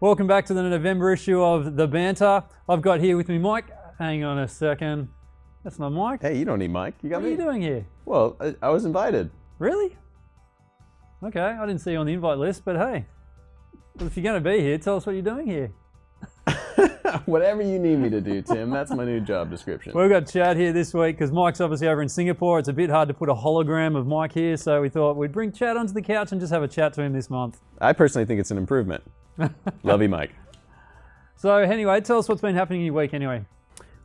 Welcome back to the November issue of The Banter. I've got here with me Mike. Hang on a second. That's not Mike. Hey, you don't need Mike. You got what me. are you doing here? Well, I, I was invited. Really? Okay, I didn't see you on the invite list, but hey. Well, if you're going to be here, tell us what you're doing here. Whatever you need me to do, Tim. That's my new job description. We've got Chad here this week because Mike's obviously over in Singapore. It's a bit hard to put a hologram of Mike here, so we thought we'd bring Chad onto the couch and just have a chat to him this month. I personally think it's an improvement. Love you, Mike. So anyway, tell us what's been happening in your week anyway.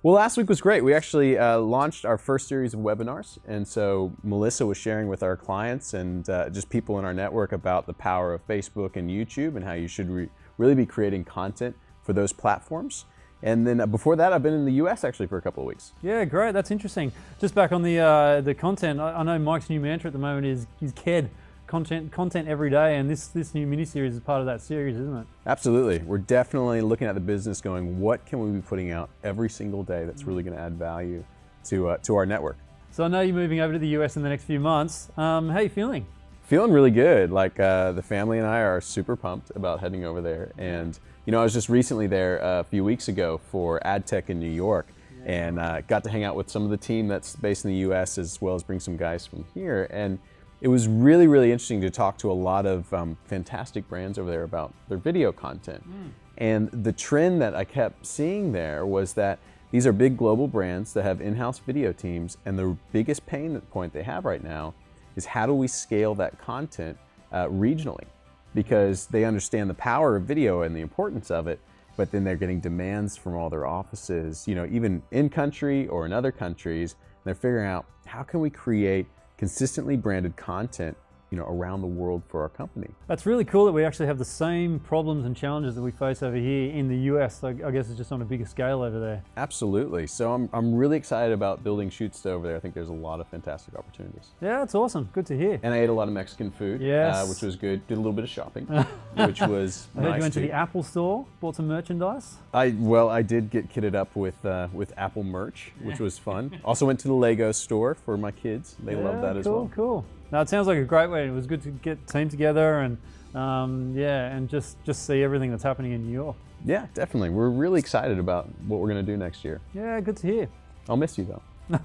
Well, last week was great. We actually uh, launched our first series of webinars. And so Melissa was sharing with our clients and uh, just people in our network about the power of Facebook and YouTube and how you should re really be creating content for those platforms. And then uh, before that, I've been in the US actually for a couple of weeks. Yeah, great. That's interesting. Just back on the uh, the content, I, I, know Mike's new mantra at the moment is, is KED, content content every day, and this, this new mini-series is part of that series, isn't it? Absolutely. We're definitely looking at the business going, what can we be putting out every single day that's really going to add value to, uh, to our network? So I know you're moving over to the US in the next few months. Um, how are you feeling? Feeling really good. Like uh, the family and I are super pumped about heading over there. And you know, I was just recently there a few weeks ago for AdTech in New York and uh, got to hang out with some of the team that's based in the US as well as bring some guys from here. And it was really, really interesting to talk to a lot of um, fantastic brands over there about their video content. Mm. And the trend that I kept seeing there was that these are big global brands that have in-house video teams and the biggest pain point they have right now is how do we scale that content uh, regionally? because they understand the power of video and the importance of it, but then they're getting demands from all their offices, you know, even in country or in other countries. And they're figuring out how can we create consistently branded content you know, around the world for our company. That's really cool that we actually have the same problems and challenges that we face over here in the US. I guess it's just on a bigger scale over there. Absolutely. So I'm, I'm really excited about building shoots over there. I think there's a lot of fantastic opportunities. Yeah, that's awesome. Good to hear. And I ate a lot of Mexican food, uh, yes. Uh, which was good. Did a little bit of shopping, which was I nice heard you went too. to the Apple store, bought some merchandise. I Well, I did get kitted up with, uh, with Apple merch, which was fun. also went to the Lego store for my kids. They yeah, love that cool, as well. Cool, cool. Now it sounds like a great way. It was good to get team together and um, yeah, and just just see everything that's happening in New York. Yeah, definitely. We're really excited about what we're going to do next year. Yeah, good to hear. I'll miss you though.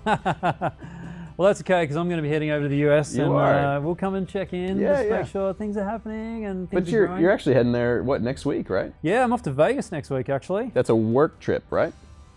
well, that's okay because I'm going to be heading over to the US you and. Uh, we'll come and check in, yeah, just yeah. make sure things are happening and things But you're growing. you're actually heading there what next week, right? Yeah, I'm off to Vegas next week actually. That's a work trip, right?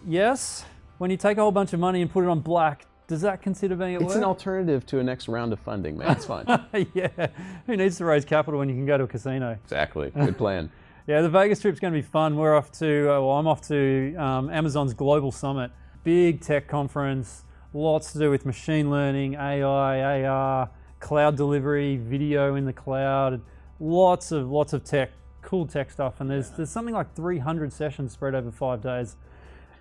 Yes. When you take a whole bunch of money and put it on black, does that consider being at It's work? an alternative to a next round of funding, man. It's fine. yeah. Who needs to raise capital when you can go to a casino? exactly. Good plan. Yeah, the Vegas trip's going to be fun. We're off to, uh, well, I'm off to um, Amazon's Global Summit, big tech conference, lots to do with machine learning, AI, AR, cloud delivery, video in the cloud, lots of lots of tech, cool tech stuff. And there's there's something like 300 sessions spread over five days,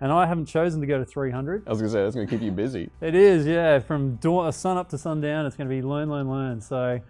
and I haven't chosen to go to 300. I was gonna say that's gonna keep you busy. It is, yeah, from dawn, sun up to sundown. It's going to be learn, learn, learn. So.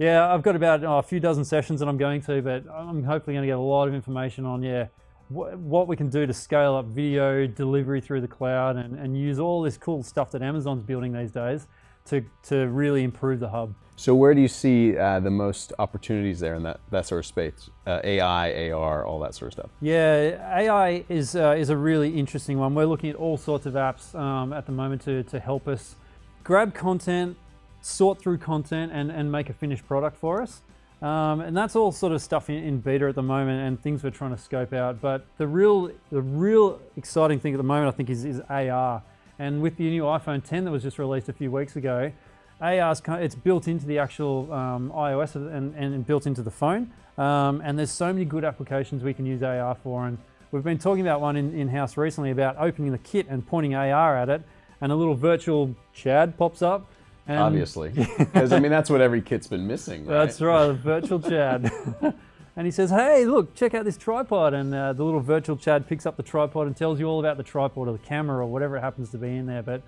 Yeah, I've got about oh, a few dozen sessions that I'm going to, but I'm hopefully going to get a lot of information on, yeah, wh what we can do to scale up video delivery through the cloud and, and use all this cool stuff that Amazon's building these days to, to really improve the hub. So where do you see uh, the most opportunities there in that, that sort of space? Uh, AI, AR, all that sort of stuff. Yeah, AI is, uh, is a really interesting one. We're looking at all sorts of apps um, at the moment to, to help us grab content, sort through content and, and make a finished product for us. Um, and that's all sort of stuff in, in, beta at the moment and things we're trying to scope out. But the real, the real exciting thing at the moment, I think, is, is AR. And with the new iPhone 10 that was just released a few weeks ago, AR it's built into the actual um, iOS and, and, built into the phone. Um, and there's so many good applications we can use AR for. And we've been talking about one in, in-house recently about opening the kit and pointing AR at it, and a little virtual Chad pops up. And Obviously, because I mean that's what every kit's been missing. Right? That's right, virtual Chad. and he says, "Hey, look, check out this tripod." And uh, the little virtual Chad picks up the tripod and tells you all about the tripod or the camera or whatever it happens to be in there. But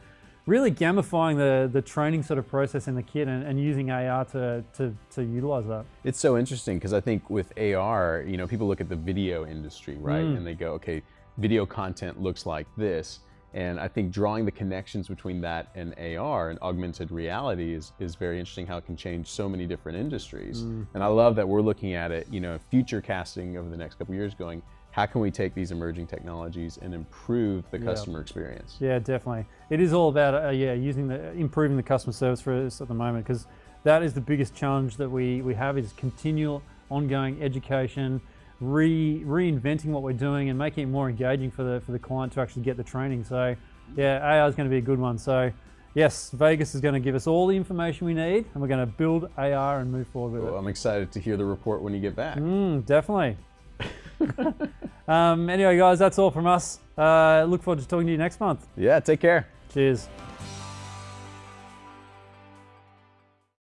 really gamifying the the training sort of process in the kit and, and using AR to, to to utilize that. It's so interesting because I think with AR, you know, people look at the video industry, right, Mm. and they go, "Okay, video content looks like this." And I think drawing the connections between that and AR and augmented reality is, is very interesting how it can change so many different industries. Mm. And I love that we're looking at it, you know, future casting over the next couple of years going, how can we take these emerging technologies and improve the customer experience? Yeah, definitely. It is all about uh, yeah using the improving the customer service for us at the moment because that is the biggest challenge that we we have is continual ongoing education, re reinventing what we're doing and making it more engaging for the for the client to actually get the training. So yeah, AI is going to be a good one. So yes, Vegas is going to give us all the information we need and we're going to build AR and move forward with Well, it. I'm excited to hear the report when you get back. Mm, definitely. um, anyway, guys, that's all from us. Uh, look forward to talking to you next month. Yeah, take care. Cheers.